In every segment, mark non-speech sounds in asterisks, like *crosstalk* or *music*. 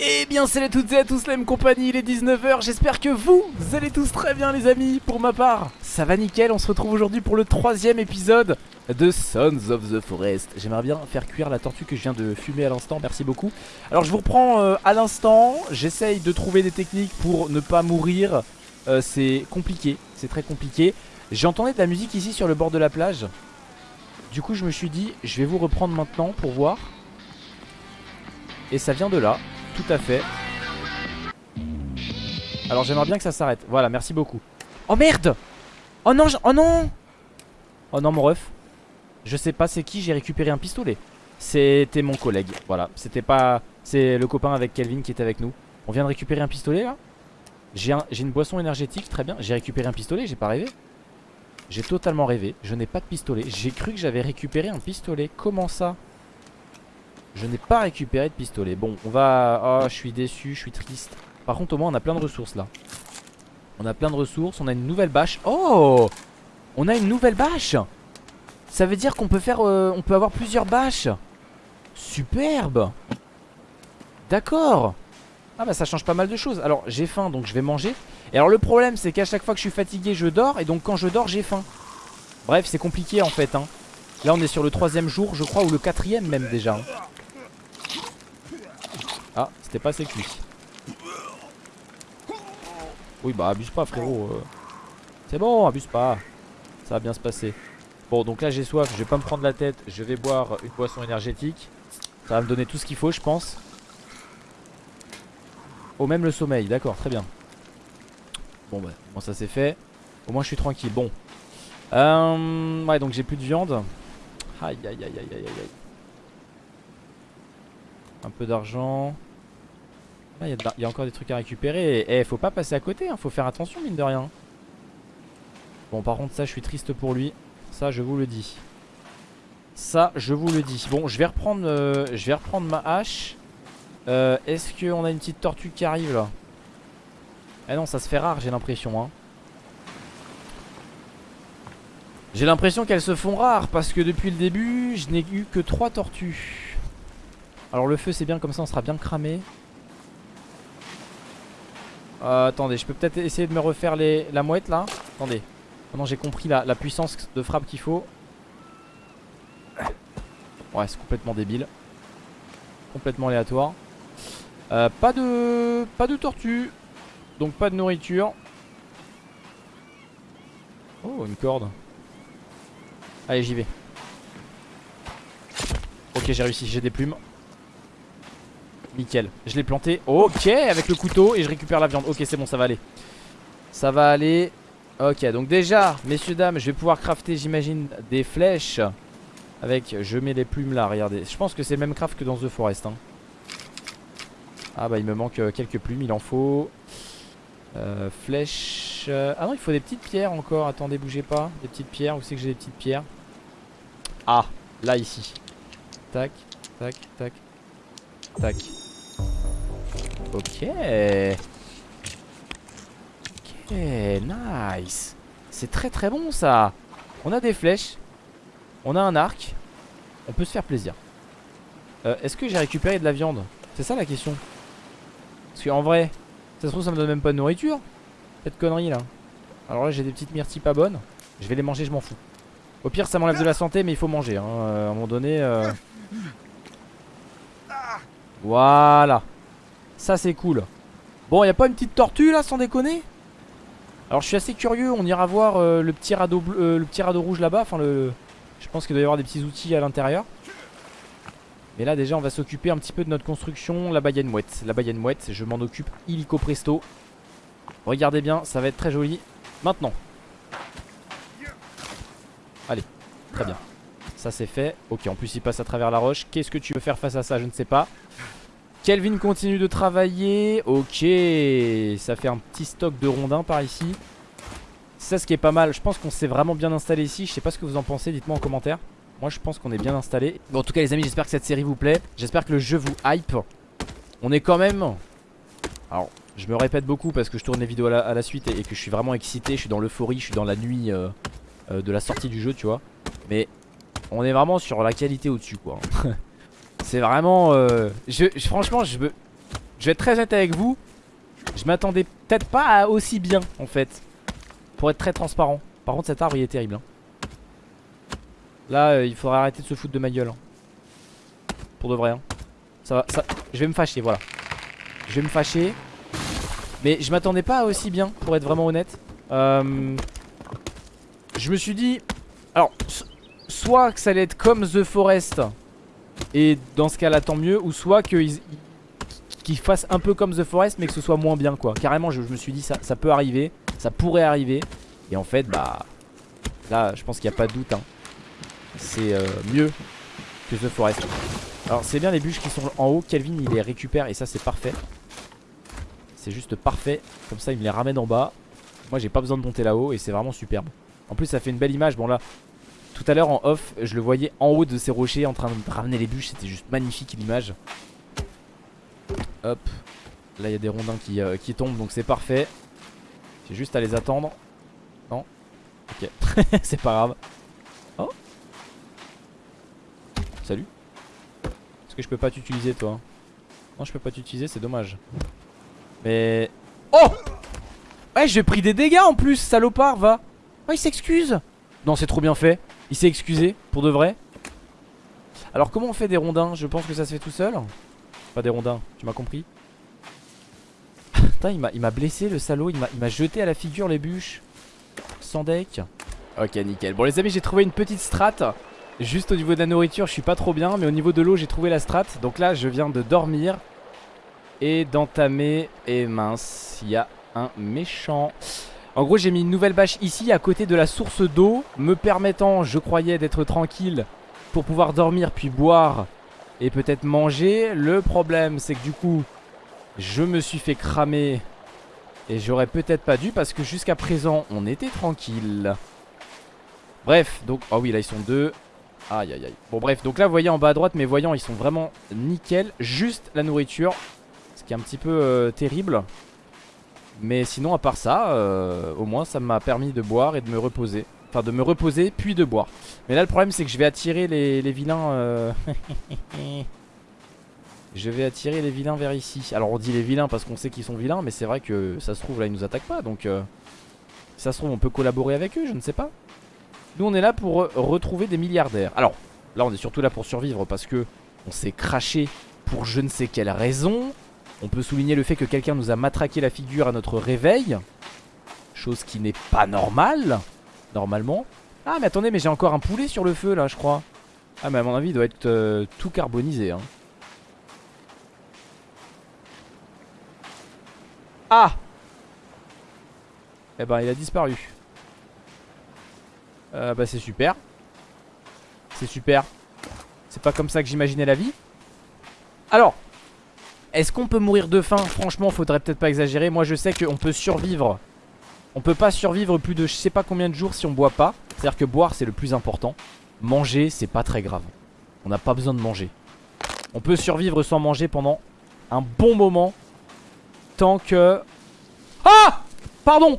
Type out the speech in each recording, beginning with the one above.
Eh bien salut à toutes et à tous la même compagnie, il est 19h, j'espère que vous, allez tous très bien les amis, pour ma part, ça va nickel, on se retrouve aujourd'hui pour le troisième épisode de Sons of the Forest. J'aimerais bien faire cuire la tortue que je viens de fumer à l'instant, merci beaucoup. Alors je vous reprends euh, à l'instant, j'essaye de trouver des techniques pour ne pas mourir, euh, c'est compliqué, c'est très compliqué. J'ai entendu de la musique ici sur le bord de la plage, du coup je me suis dit, je vais vous reprendre maintenant pour voir. Et ça vient de là tout à fait. Alors j'aimerais bien que ça s'arrête. Voilà merci beaucoup. Oh merde! Oh non oh non! Oh non mon ref. Je sais pas c'est qui j'ai récupéré un pistolet. C'était mon collègue. Voilà c'était pas C'est le copain avec Kelvin qui était avec nous. On vient de récupérer un pistolet là? J'ai une boisson énergétique très bien. J'ai récupéré un pistolet j'ai pas rêvé. J'ai totalement rêvé. Je n'ai pas de pistolet. J'ai cru que j'avais récupéré un pistolet. Comment ça? Je n'ai pas récupéré de pistolet. Bon on va... Oh je suis déçu, je suis triste. Par contre au moins on a plein de ressources là. On a plein de ressources, on a une nouvelle bâche. Oh! On a une nouvelle bâche! Ça veut dire qu'on peut faire... Euh, on peut avoir plusieurs bâches. Superbe! D'accord! Ah bah ça change pas mal de choses. Alors j'ai faim donc je vais manger. Et alors le problème c'est qu'à chaque fois que je suis fatigué je dors Et donc quand je dors j'ai faim. Bref c'est compliqué en fait hein. Là on est sur le troisième jour je crois ou le quatrième même déjà hein. C'était pas assez cuit. Oui, bah abuse pas, frérot. Euh. C'est bon, abuse pas. Ça va bien se passer. Bon, donc là j'ai soif, je vais pas me prendre la tête. Je vais boire une boisson énergétique. Ça va me donner tout ce qu'il faut, je pense. Oh, même le sommeil, d'accord, très bien. Bon, bah, bon, ça c'est fait. Au moins je suis tranquille. Bon. Euh, ouais, donc j'ai plus de viande. Aïe, aïe, aïe, aïe, aïe, aïe. Un peu d'argent. Il y, a encore des trucs à récupérer. Et eh, faut pas passer à côté, hein. faut faire attention mine de rien. Bon par contre ça je suis triste pour lui. Ça je vous le dis. Ça je vous le dis. Bon je vais reprendre, euh, je vais reprendre ma hache. Euh, est-ce qu'on a une petite tortue qui arrive là? Eh non ça se fait rare j'ai l'impression hein. J'ai l'impression qu'elles se font rares parce que depuis le début je n'ai eu que 3 tortues alors le feu c'est bien comme ça on sera bien cramé euh, Attendez je peux peut-être essayer de me refaire les, la mouette là. Attendez. Maintenant j'ai compris la, puissance de frappe qu'il faut. Ouais c'est complètement débile. Complètement aléatoire. Euh, Pas de Pas de tortue. Donc pas de nourriture. Oh une corde. Allez j'y vais. Ok j'ai réussi j'ai des plumes Nickel, je l'ai planté. Ok, avec le couteau et je récupère la viande. Ok, c'est bon, ça va aller. Ça va aller. Ok, donc déjà, messieurs, dames, je vais pouvoir crafter, j'imagine, des flèches. Avec, je mets les plumes là, regardez. Je pense que c'est le même craft que dans The Forest hein. Ah bah il me manque euh, quelques plumes, il en faut. Euh, Flèches. Ah non, il faut des petites pierres encore. Attendez, bougez pas, des petites pierres. Où c'est que j'ai des petites pierres? Ah, là ici. Tac, tac, tac Tac Ok. Ok, nice. C'est très très bon ça. On a des flèches. On a un arc. On peut se faire plaisir. Euh, est-ce que j'ai récupéré de la viande? C'est ça la question. Parce qu'en vrai, ça se trouve ça me donne même pas de nourriture. Cette connerie là. Alors là j'ai des petites myrtilles pas bonnes. Je vais les manger, je m'en fous. Au pire ça m'enlève de la santé mais il faut manger. Hein. Euh, à un moment donné... Euh. Voilà. Ça c'est cool. Bon y'a pas une petite tortue là sans déconner? Alors je suis assez curieux. On ira voir euh, le, petit radeau euh, le petit radeau rouge là-bas. Enfin le... Je pense qu'il doit y avoir des petits outils à l'intérieur. Mais là déjà on va s'occuper un petit peu de notre construction. Là-bas y'a une mouette. Là-bas une mouette Je m'en occupe. Illico presto. Regardez bien ça va être très joli. Maintenant. Allez Très bien Ça c'est fait Ok en plus il passe à travers la roche Qu'est-ce que tu veux faire face à ça? Je ne sais pas Kelvin continue de travailler. Ok, ça fait un petit stock de rondins par ici. C'est ça ce qui est pas mal. Je pense qu'on s'est vraiment bien installé ici. Je sais pas ce que vous en pensez, dites-moi en commentaire. Moi je pense qu'on est bien installé. Bon, en tout cas les amis, j'espère que cette série vous plaît. J'espère que le jeu vous hype. On est quand même... Alors, je me répète beaucoup parce que je tourne les vidéos à la, suite et, que je suis vraiment excité. Je suis dans l'euphorie, je suis dans la nuit euh, euh, de la sortie du jeu, tu vois. Mais on est vraiment sur la qualité au-dessus, quoi. *laughs* C'est vraiment... Euh, je, franchement, je, Je vais être très honnête avec vous. Je m'attendais peut-être pas à aussi bien en fait. Pour être très transparent. Par contre cet arbre il est terrible. hein. Là euh, il faudrait arrêter de se foutre de ma gueule. hein. Pour de vrai. hein. Ça va, ça... Je vais me fâcher, voilà. Je vais me fâcher. Mais je m'attendais pas à aussi bien, pour être vraiment honnête. Euh, Je me suis dit... Alors, soit que ça allait être comme The Forest. Et dans ce cas-là, tant mieux. Ou soit qu'ils qu'ils fassent un peu comme The Forest, mais que ce soit moins bien, quoi. Carrément, je, me suis dit, ça, ça peut arriver. Ça pourrait arriver. Et en fait, bah... Là, je pense qu'il n'y a pas de doute. hein. C'est euh, mieux que The Forest. Alors c'est bien les bûches qui sont en haut Kelvin il les récupère et ça c'est parfait C'est juste parfait Comme ça il me les ramène en bas Moi j'ai pas besoin de monter là-haut et c'est vraiment superbe En plus ça fait une belle image Bon là tout à l'heure en off je le voyais en haut de ces rochers En train de ramener les bûches C'était juste magnifique l'image. Hop Là il y a des rondins qui, euh, qui tombent donc c'est parfait. J'ai juste à les attendre. Non? Ok. *laughs* C'est pas grave. Oh. Salut. Est-ce que je peux pas t'utiliser toi? Non je peux pas t'utiliser c'est dommage. Mais Oh! Ouais j'ai pris des dégâts en plus salopard va. Oh il s'excuse. Non c'est trop bien fait Il s'est excusé pour de vrai. Alors comment on fait des rondins? Je pense que ça se fait tout seul. Pas des rondins tu m'as compris. *laughs* Putain il m'a- blessé le salaud. Il m'a il m'a jeté à la figure les bûches. Sans deck. Ok nickel. Bon les amis j'ai trouvé une petite strat Juste au niveau de la nourriture je suis pas trop bien Mais au niveau de l'eau j'ai trouvé la strat Donc là je viens de dormir Et d'entamer. Et mince il y a un méchant En gros j'ai mis une nouvelle bâche ici À côté de la source d'eau Me permettant je croyais d'être tranquille Pour pouvoir dormir puis boire Et peut-être manger Le problème c'est que du coup Je me suis fait cramer Et j'aurais peut-être pas dû Parce que jusqu'à présent on était tranquille Bref, donc, oh oui, là ils sont deux. Aïe aïe aïe. Bon, bref, donc là, vous voyez en bas à droite, mes voyants ils sont vraiment nickel. Juste la nourriture, ce qui est un petit peu euh, terrible. Mais sinon, à part ça, euh, au moins ça m'a permis de boire et de me reposer. Enfin, de me reposer puis de boire. Mais là, le problème, c'est que je vais attirer les, vilains. euh, *laughs* je vais attirer les vilains vers ici. Alors, on dit les vilains parce qu'on sait qu'ils sont vilains, mais c'est vrai que ça se trouve, là, ils nous attaquent pas. Donc, euh, ça se trouve, on peut collaborer avec eux, je ne sais pas. Nous on est là pour retrouver des milliardaires Alors là on est surtout là pour survivre parce que On s'est craché pour je ne sais quelle raison On peut souligner le fait que quelqu'un nous a matraqué la figure à notre réveil Chose qui n'est pas normale Normalement. Ah mais attendez mais j'ai encore un poulet sur le feu là je crois. Ah mais à mon avis il doit être euh, tout carbonisé hein. Ah! Eh ben il a disparu. Euh, bah c'est super. C'est super. C'est pas comme ça que j'imaginais la vie. Alors Est-ce qu'on peut mourir de faim? Franchement faudrait peut-être pas exagérer. Moi je sais qu'on peut survivre. On peut pas survivre plus de je sais pas combien de jours si on boit pas. C'est à dire que boire c'est le plus important. Manger c'est pas très grave. On n'a pas besoin de manger. On peut survivre sans manger pendant un bon moment Tant que Ah! Pardon!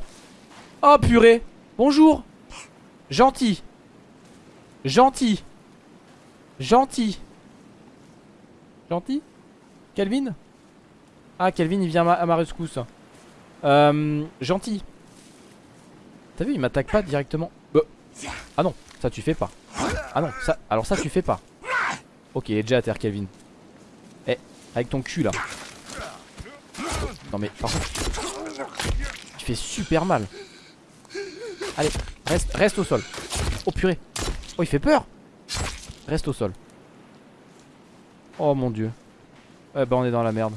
Oh purée! Bonjour! Gentil. Gentil. Gentil. Gentil? Kelvin? Ah, Kelvin, il vient à ma, rescousse. Euh, gentil. T'as vu, il m'attaque pas directement. Bah. Ah non, ça tu fais pas. Ah non, ça. Alors ça tu fais pas. Ok, il est déjà à terre, Kelvin. Eh, avec ton cul là. Non mais, par contre. Tu fais super mal. Allez, reste, reste au sol. Oh purée. Oh, il fait peur. Reste au sol. Oh mon dieu. Eh ben, on est dans la merde.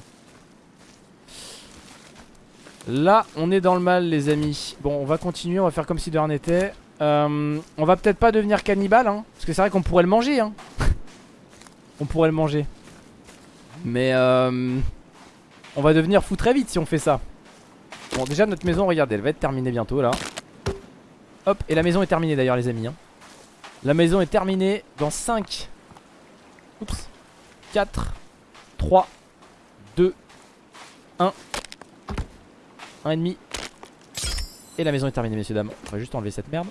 Là, on est dans le mal, les amis. Bon, on va continuer. On va faire comme si de rien n'était. Euh, on va peut-être pas devenir cannibale, hein. Parce que c'est vrai qu'on pourrait le manger, hein. *laughs* on pourrait le manger. Mais euh, on va devenir fou très vite si on fait ça. Bon, déjà, notre maison, regardez, elle va être terminée bientôt, là. Hop, et la maison est terminée d'ailleurs les amis hein. La maison est terminée dans 5 Oups 4 3 2 1 1 et demi Et la maison est terminée messieurs dames On va juste enlever cette merde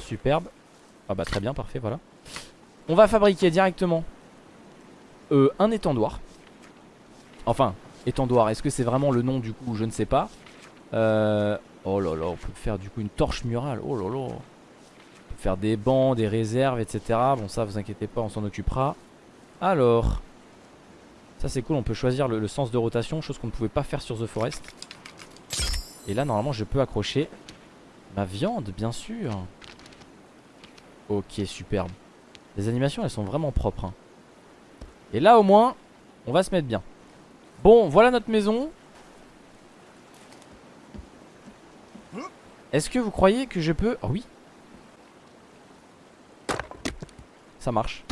Superbe Ah bah très bien parfait voilà On va fabriquer directement euh, Un étendoir Enfin Étendoir. Est-ce que c'est vraiment le nom du coup? Je ne sais pas. Euh, oh là là, on peut faire du coup une torche murale. Oh là là. On peut faire des bancs, des réserves, etc. Bon, ça, vous inquiétez pas, on s'en occupera. Alors. Ça, c'est cool. On peut choisir le sens de rotation, chose qu'on ne pouvait pas faire sur The Forest. Et là, normalement, je peux accrocher ma viande, bien sûr. Ok, superbe. Les animations, elles sont vraiment propres. hein. Et là, au moins, on va se mettre bien. Bon, voilà notre maison. Est-ce que vous croyez que je peux... Oh oui. Ça marche.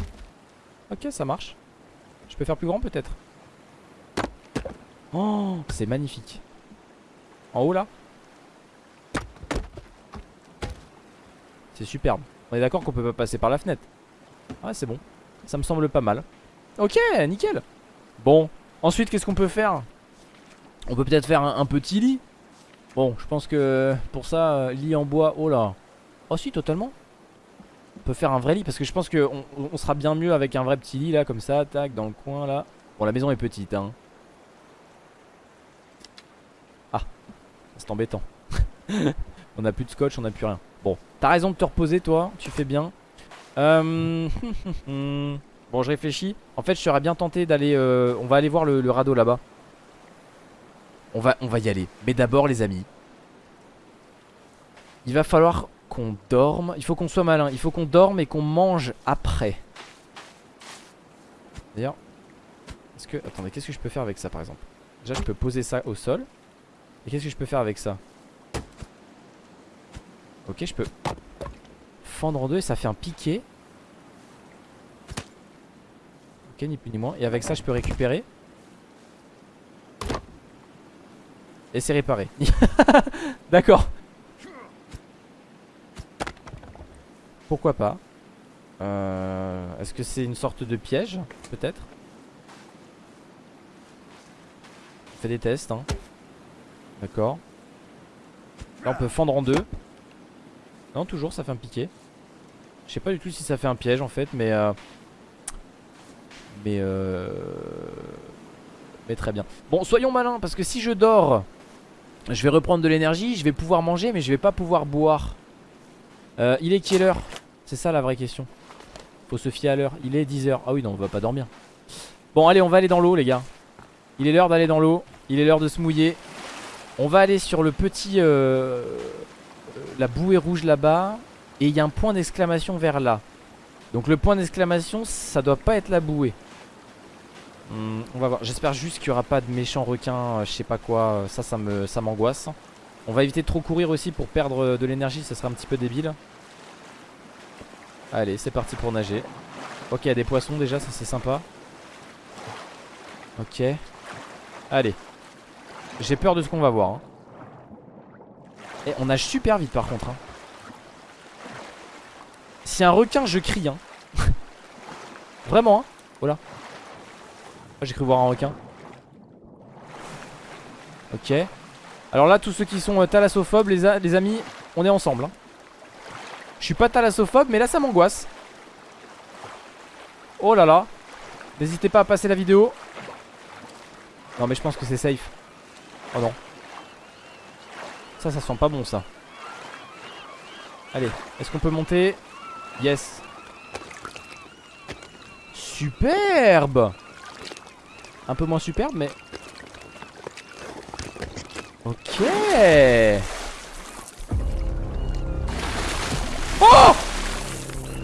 Ok, ça marche. Je peux faire plus grand peut-être. Oh, c'est magnifique. En haut là C'est superbe. On est d'accord qu'on peut pas passer par la fenêtre. Ouais, c'est bon. Ça me semble pas mal. Ok, nickel. Bon, ensuite, qu'est-ce qu'on peut faire? On peut peut-être faire un, petit lit. Bon, je pense que pour ça, euh, lit en bois, oh là. Oh si, totalement. On peut faire un vrai lit parce que je pense qu'on on sera bien mieux avec un vrai petit lit là, comme ça, tac, dans le coin là. Bon, la maison est petite, hein. C'est embêtant. *laughs* on a plus de scotch, on a plus rien. Bon, t'as raison de te reposer, toi, tu fais bien. Euh... *laughs* bon, je réfléchis. En fait, je serais bien tenté d'aller. euh, On va aller voir le, le radeau là-bas. On va, on va y aller. Mais d'abord, les amis, il va falloir qu'on dorme. Il faut qu'on soit malin. Il faut qu'on dorme et qu'on mange après. D'ailleurs, est-ce que. Attendez, qu'est-ce que je peux faire avec ça par exemple? Déjà, je peux poser ça au sol. Et qu'est-ce que je peux faire avec ça Ok, je peux fendre en deux et ça fait un piqué. Ok, ni plus ni moins. Et avec ça, je peux récupérer. Et c'est réparé. *laughs* D'accord. Pourquoi pas Euh, Est-ce que c'est une sorte de piège Peut-être? On fait des tests hein. D'accord. Là on peut fendre en deux. Non toujours ça fait un piqué. Je sais pas du tout si ça fait un piège en fait mais euh... Mais euh... Mais très bien. Bon soyons malins parce que si je dors Je vais reprendre de l'énergie Je vais pouvoir manger mais je vais pas pouvoir boire. Euh, Il est quelle heure? C'est ça la vraie question. Faut se fier à l'heure. Il est 10h Ah oui non on va pas dormir. Bon allez on va aller dans l'eau les gars. Il est l'heure d'aller dans l'eau. Il est l'heure de se mouiller On va aller sur le petit euh, euh, La bouée rouge là-bas Et il y a un point d'exclamation vers là Donc le point d'exclamation ça doit pas être la bouée Hmm, on va voir. J'espère juste qu'il n'y aura pas de méchants requins, euh, je sais pas quoi. Ça, ça m'angoisse. On va éviter de trop courir aussi pour perdre de l'énergie, ça serait un petit peu débile. Allez, c'est parti pour nager. Ok, il y a des poissons déjà, ça c'est sympa. Ok. Allez. J'ai peur de ce qu'on va voir. hein. On nage super vite par contre. hein. Si un requin, je crie. Hein. *laughs* Vraiment. Hein. Voilà. Ah, J'ai cru voir un requin. Ok. Alors là, tous ceux qui sont euh, thalassophobes, les, amis, on est ensemble. Je suis pas thalassophobe, mais là, ça m'angoisse. Oh là là. N'hésitez pas à passer la vidéo. Non, mais je pense que c'est safe. Oh non. Ça, ça sent pas bon, ça. Allez, est-ce qu'on peut monter? Yes. Superbe! Un peu moins superbe mais Ok. Oh!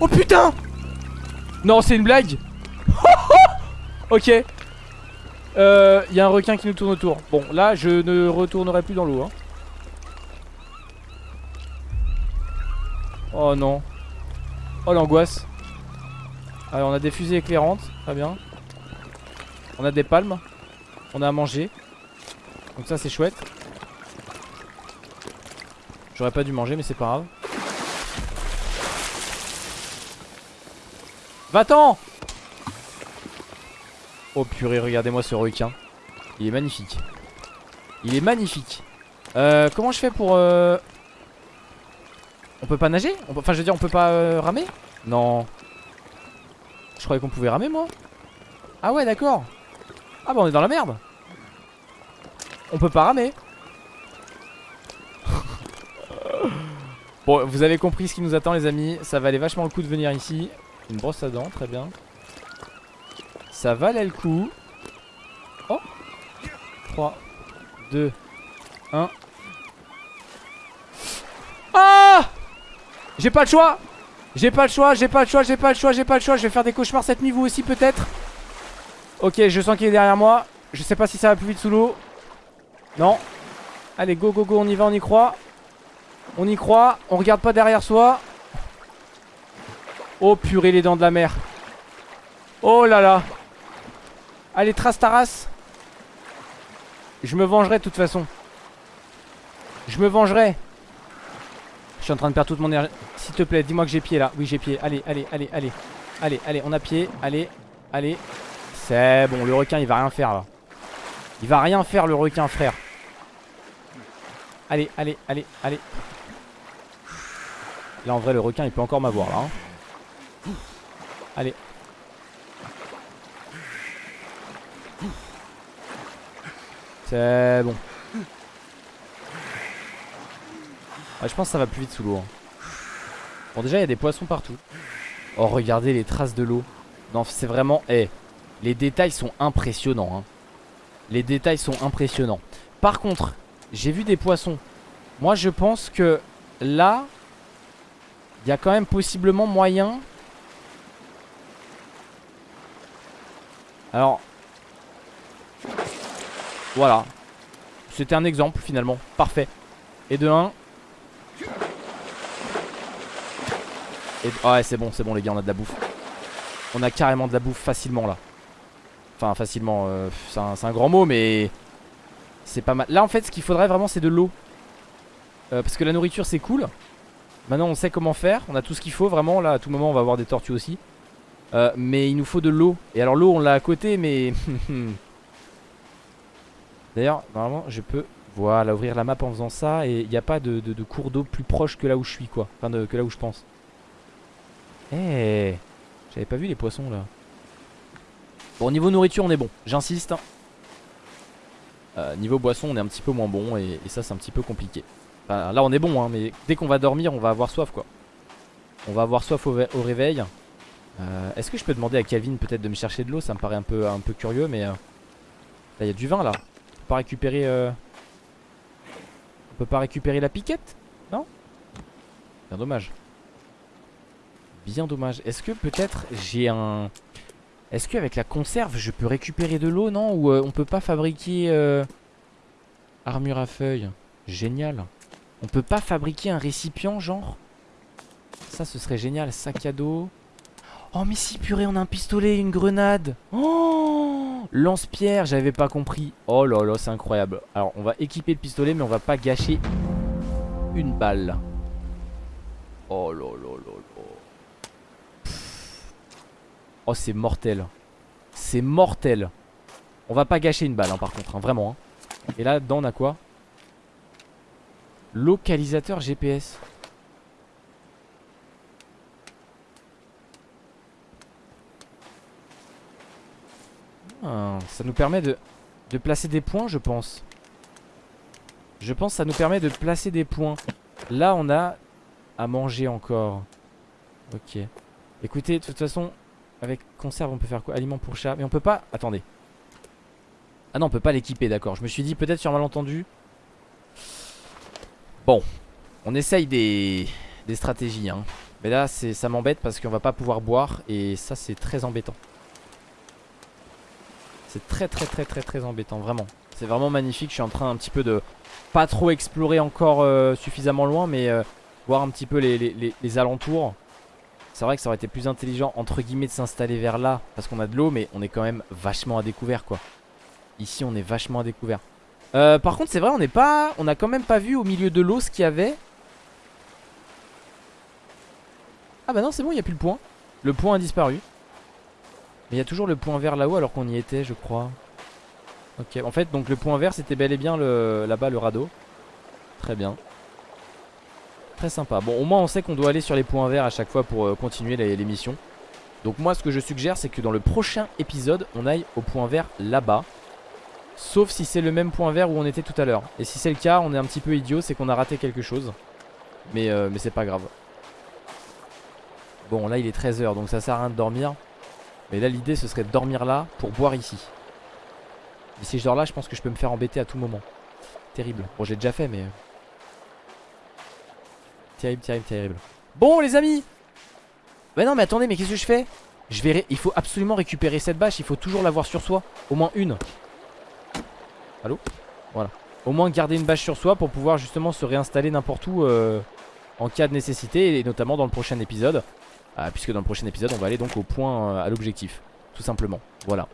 Oh putain! Non c'est une blague. *laughs* Ok Euh, il y a un requin qui nous tourne autour Bon là je ne retournerai plus dans l'eau hein. Oh non Oh l'angoisse Allez on a des fusées éclairantes Très bien on a des palmes. On a à manger. Donc ça c'est chouette. J'aurais pas dû manger mais c'est pas grave. Va-t'en Oh purée, regardez-moi ce requin. Il est magnifique. Il est magnifique. Euh, comment je fais pour... euh, On peut pas nager Enfin je veux dire on peut pas euh, ramer Non. Je croyais qu'on pouvait ramer moi. Ah ouais d'accord. Ah bah on est dans la merde On peut pas ramer. *laughs* bon, vous avez compris ce qui nous attend, les amis. Ça valait vachement le coup de venir ici. Une brosse à dents, très bien. Ça valait le coup. Oh 3, 2, 1. Ah J'ai pas le choix J'ai pas le choix, j'ai pas le choix, j'ai pas le choix, j'ai pas le choix. Je vais faire des cauchemars cette nuit, vous aussi peut-être Ok, je sens qu'il est derrière moi. Je sais pas si ça va plus vite sous l'eau. Non. Allez, go, go, go, on y va, on y croit. On y croit, on regarde pas derrière soi. Oh purée, les dents de la mer. Oh là là. Allez, trace ta race. Je me vengerai de toute façon. Je me vengerai. Je suis en train de perdre toute mon énergie. S'il te plaît, dis-moi que j'ai pied là. Oui, j'ai pied. Allez, allez, allez, allez. Allez, allez, on a pied. Allez, allez. C'est bon, le requin, il va rien faire là. Il va rien faire, le requin, frère. Allez, allez, allez, allez. Là, en vrai, le requin, il peut encore m'avoir là. Hein. Allez. C'est bon. je pense que ça va plus vite sous l'eau. Hein. Bon, déjà, il y a des poissons partout. Oh, regardez les traces de l'eau. Non, c'est vraiment... Eh, les détails sont impressionnants. Hein. Les détails sont impressionnants. Par contre, j'ai vu des poissons. Moi, je pense que là, il y a quand même possiblement moyen... Alors... Voilà. C'était un exemple, finalement. Parfait. Et de 1, ouais c'est bon c'est bon les gars on a de la bouffe. On a carrément de la bouffe facilement là. Enfin facilement euh, C'est un, grand mot mais C'est pas mal. Là en fait ce qu'il faudrait vraiment c'est de l'eau. Euh, Parce que la nourriture c'est cool. Maintenant on sait comment faire. On a tout ce qu'il faut vraiment. Là à tout moment on va avoir des tortues aussi. Euh, Mais il nous faut de l'eau. Et alors l'eau on l'a à côté mais *laughs* D'ailleurs normalement je peux Voilà ouvrir la map en faisant ça Et il n'y a pas de, cours d'eau plus proche que là où je suis quoi Enfin que là où je pense eh J'avais pas vu les poissons là. Bon, niveau nourriture, on est bon. J'insiste. Euh, niveau boisson, on est un petit peu moins bon. Et, ça, c'est un petit peu compliqué. là, on est bon, hein, mais dès qu'on va dormir, on va avoir soif quoi. On va avoir soif au, réveil. Euh, est-ce que je peux demander à Calvin peut-être de me chercher de l'eau? Ça me paraît un peu, un peu curieux, mais. Euh, là, il y a du vin là. Pas récupérer. On peut pas récupérer la piquette Non? Bien dommage bien dommage. Est-ce que peut-être j'ai un... Est-ce qu'avec la conserve, je peux récupérer de l'eau, non? Ou euh, on peut pas fabriquer... Euh, armure à feuilles? Génial. On peut pas fabriquer un récipient, genre? Ça, ce serait génial. Sac à dos. Oh, mais si, purée, on a un pistolet, une grenade. Oh Lance-pierre, j'avais pas compris. Oh là là, c'est incroyable. Alors, on va équiper le pistolet, mais on va pas gâcher une balle. Oh là là là là. Oh c'est mortel C'est mortel On va pas gâcher une balle hein, par contre hein, Vraiment hein. Et là dedans on a quoi? Localisateur GPS ah, Ça nous permet de, de placer des points je pense Je pense que ça nous permet de placer des points Là on a à manger encore Ok Écoutez de toute façon avec conserve, on peut faire quoi? Aliment pour chat. Mais on peut pas... Attendez. Ah non, on peut pas l'équiper, d'accord. Je me suis dit peut-être sur malentendu. Bon. On essaye des, des stratégies. Hein. Mais là, ça m'embête parce qu'on va pas pouvoir boire. Et ça, c'est très embêtant. C'est très très très très très embêtant, vraiment. C'est vraiment magnifique. Je suis en train un petit peu de... Pas trop explorer encore euh, suffisamment loin, mais euh, voir un petit peu les, alentours. C'est vrai que ça aurait été plus intelligent entre guillemets de s'installer vers là Parce qu'on a de l'eau mais on est quand même vachement à découvert quoi Ici on est vachement à découvert euh, Par contre c'est vrai on n'est pas On a quand même pas vu au milieu de l'eau ce qu'il y avait Ah bah non c'est bon il n'y a plus le point Le point a disparu Mais il y a toujours le point vert là-haut alors qu'on y était je crois Ok en fait donc le point vert c'était bel et bien là-bas le radeau Très bien Très sympa. Bon, au moins on sait qu'on doit aller sur les points verts à chaque fois pour euh, continuer l'émission. Donc moi ce que je suggère c'est que dans le prochain épisode on aille au point vert là-bas. Sauf si c'est le même point vert où on était tout à l'heure. Et si c'est le cas, on est un petit peu idiot, c'est qu'on a raté quelque chose. Mais, euh, mais c'est pas grave. Bon, là il est 13h, donc ça sert à rien de dormir. Mais là, l'idée ce serait de dormir là pour boire ici. Mais si je dors là, je pense que je peux me faire embêter à tout moment. Terrible. Bon, j'ai déjà fait, mais. euh, Terrible, terrible, terrible. Bon, les amis Bah non, mais attendez, mais qu'est-ce que je fais? Il faut absolument récupérer cette bâche, il faut toujours l'avoir sur soi. Au moins une. Allô? Voilà. Au moins garder une bâche sur soi pour pouvoir justement se réinstaller n'importe où euh, en cas de nécessité et notamment dans le prochain épisode. Ah, puisque dans le prochain épisode, on va aller donc au point, euh, à l'objectif. Tout simplement. Voilà.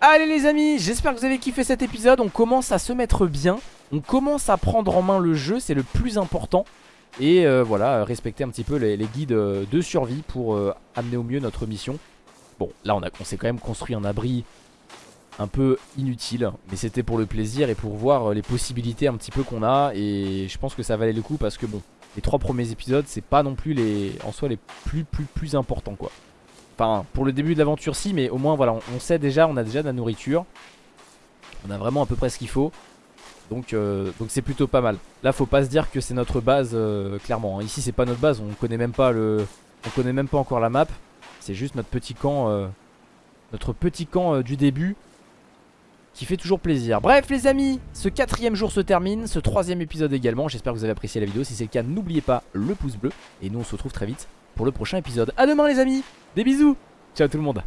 Allez les amis, j'espère que vous avez kiffé cet épisode. On commence à se mettre bien. On commence à prendre en main le jeu, c'est le plus important. Et euh, voilà, respecter un petit peu les, guides euh, de survie pour amener au mieux notre mission. Bon, là on, on s'est quand même construit un abri un peu inutile, mais c'était pour le plaisir et pour voir les possibilités un petit peu qu'on a. Et je pense que ça valait le coup parce que bon, les trois premiers épisodes, c'est pas non plus les en soi les plus plus plus importants quoi. Enfin, pour le début de l'aventure si, mais au moins voilà, on, sait déjà, on a déjà de la nourriture. On a vraiment à peu près ce qu'il faut. Donc euh, c'est plutôt pas mal. Là, faut pas se dire que c'est notre base euh, clairement. hein. Ici, c'est pas notre base, on connaît même pas le on connaît même pas encore la map. C'est juste notre petit camp euh, notre petit camp du début qui fait toujours plaisir. Bref les amis, ce quatrième jour se termine, ce troisième épisode également. J'espère que vous avez apprécié la vidéo. Si c'est le cas, n'oubliez pas le pouce bleu. Et nous on se retrouve très vite pour le prochain épisode. A demain les amis, des bisous, ciao tout le monde.